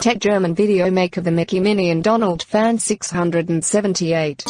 Tech German video maker The Mickey Minnie and Donald Fan 678.